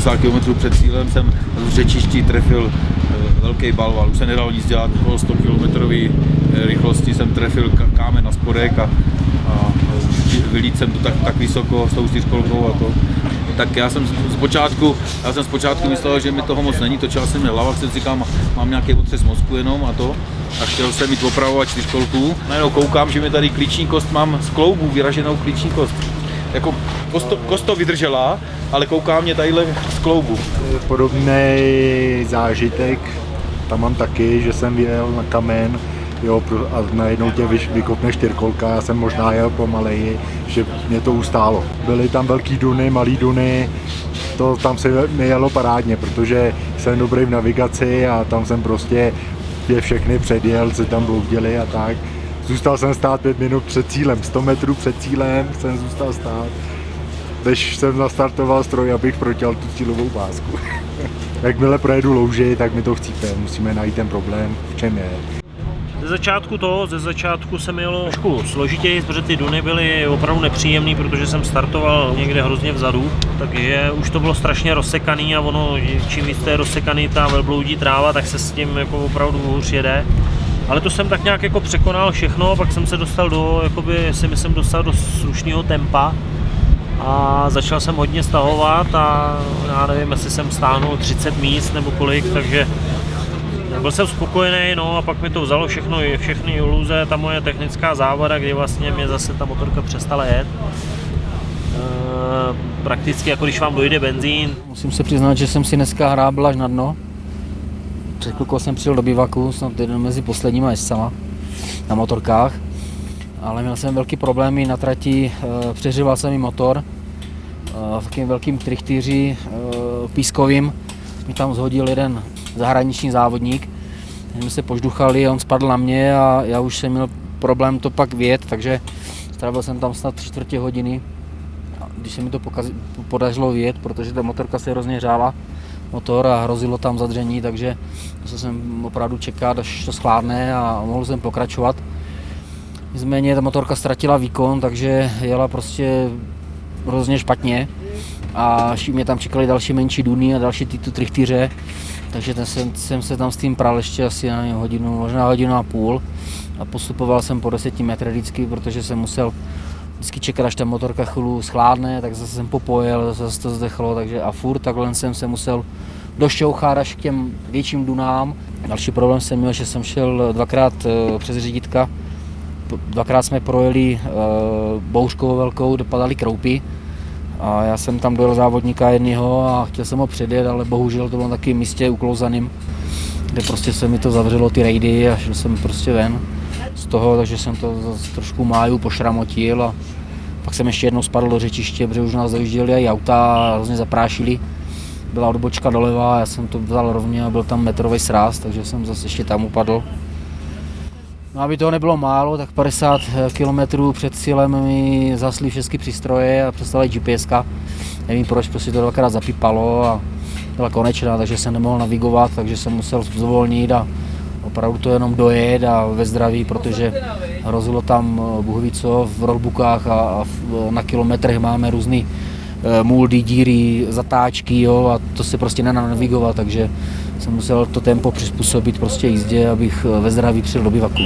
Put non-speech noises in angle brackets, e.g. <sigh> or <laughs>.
80 km před cílem jsem v řečišti trefil eh, velký balval. Už se nedalo nic dělat, okolo 100 km rychlosti jsem trefil kámen na spodek a, a vylít jsem to tak, tak vysoko s tou čtyřkolkou a to. Tak já jsem zpočátku, já jsem zpočátku myslel, že mi toho moc není, točil jsem mi hlava, jsem říkal, mám nějaký otřes mozku jenom a to. A chtěl jsem mít opravovat čtyřkolku. Najednou koukám, že mi tady klíční kost mám z kloubu, vyraženou klíční kost. Jako kosto, kost to vydržela, ale kouká mě tadyhle z kloubu. Podobný zážitek tam mám taky, že jsem jel na kamen jo, a najednou tě vykopne čtyřkolka, já jsem možná jel pomaleji, že mě to ustálo. Byly tam velký duny, malý duny, to tam se mi jelo parádně, protože jsem dobrý v navigaci a tam jsem prostě je všechny předjel, se tam bloudili a tak. Zůstal jsem stát pět minut před cílem, 100 metrů před cílem jsem zůstal stát. Než jsem nastartoval stroj, abych protěl tu cílovou pásku. <laughs> Jakmile projedu louži, tak mi to chcípe. Musíme najít ten problém, v čem je. Ze začátku to, ze začátku jsem jel trošku složitěji, protože ty duny byly opravdu nepříjemný, protože jsem startoval někde hrozně vzadu, takže už to bylo strašně rozsekaný a ono, čím víc to je rozsekaný ta velbloudí tráva, tak se s tím jako opravdu hůř jede. Ale to jsem tak nějak jako překonal všechno, pak jsem se dostal do, jakoby si myslím, dostal do slušného tempa a začal jsem hodně stahovat a já nevím, jestli jsem stáhnul 30 míst nebo kolik, takže byl jsem spokojený, no a pak mi to vzalo všechno, všechny iluze, ta moje technická závada, kdy vlastně mě zase ta motorka přestala jet. E, prakticky jako když vám dojde benzín, Musím se přiznat, že jsem si dneska hrábl až na dno. Před jsem přijel do bivaku, snad jeden mezi posledníma jezdcama na motorkách. Ale měl jsem velký problémy na trati, eh, přeřival jsem mi motor. Eh, V takovým velkým trichtýři eh, pískovým mi tam zhodil jeden zahraniční závodník. My jsme se požduchali, on spadl na mě a já už jsem měl problém to pak vět, takže strávil jsem tam snad čtvrtě hodiny když se mi to podařilo vyjet, protože ta motorka se hrozně hřála, motor a hrozilo tam zadření, takže musel jsem opravdu čekat, až to schválne a mohl jsem pokračovat. Nicméně ta motorka ztratila výkon, takže jela prostě hrozně špatně a mě tam čekali další menší duny a další tyto trichtýře, takže ten jsem, jsem se tam s tím pral ještě asi na hodinu, možná hodinu a půl a postupoval jsem po 10 metrech vždycky, protože jsem musel vždycky čekat, až ta motorka chvíli schládne, tak zase jsem popojel, zase to zdechlo, takže a furt takhle jsem se musel došťouchat až k těm větším dunám. Další problém jsem měl, že jsem šel dvakrát eh, přes řídítka, dvakrát jsme projeli uh, bouřkou velkou, dopadaly kroupy a já jsem tam dojel závodníka jednoho a chtěl jsem ho předjet, ale bohužel to bylo na takovém místě uklouzaným, kde prostě se mi to zavřelo ty rejdy a šel jsem prostě ven z toho, takže jsem to zase trošku máju pošramotil a pak jsem ještě jednou spadl do řečiště, protože už nás dojížděli i auta a hrozně zaprášili. Byla odbočka doleva, já jsem to vzal rovně a byl tam metrový sráz, takže jsem zase ještě tam upadl. No aby toho nebylo málo, tak 50 km před cílem mi zasly všechny přístroje a přestala GPS. Nevím proč, prostě to dvakrát zapípalo a byla konečná, takže jsem nemohl navigovat, takže jsem musel zvolnit a opravdu to jenom dojet a ve zdraví, protože hrozilo tam eh, Bůh v rollbookách a, na kilometrech máme různý eh, muldy, díry, zatáčky jo, a to se prostě nedá navigovat, takže jsem musel to tempo přizpůsobit prostě jízdě, abych eh, ve zdraví přijel do bivaku.